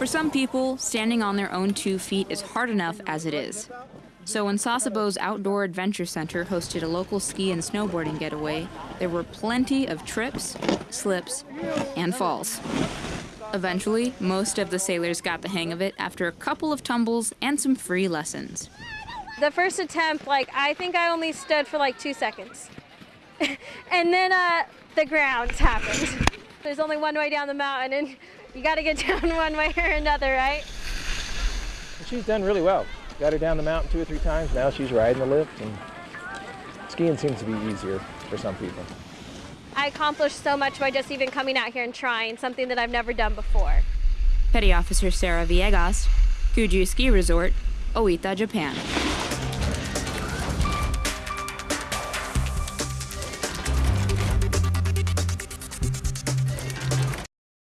For some people, standing on their own two feet is hard enough as it is. So when Sasebo's Outdoor Adventure Center hosted a local ski and snowboarding getaway, there were plenty of trips, slips, and falls. Eventually, most of the sailors got the hang of it after a couple of tumbles and some free lessons. The first attempt, like, I think I only stood for like two seconds. and then uh, the ground happened. There's only one way down the mountain, and you got to get down one way or another, right? She's done really well. Got her down the mountain two or three times. Now she's riding the lift, and skiing seems to be easier for some people. I accomplished so much by just even coming out here and trying something that I've never done before. Petty Officer Sarah Villegas, Kuju Ski Resort, Oita, Japan.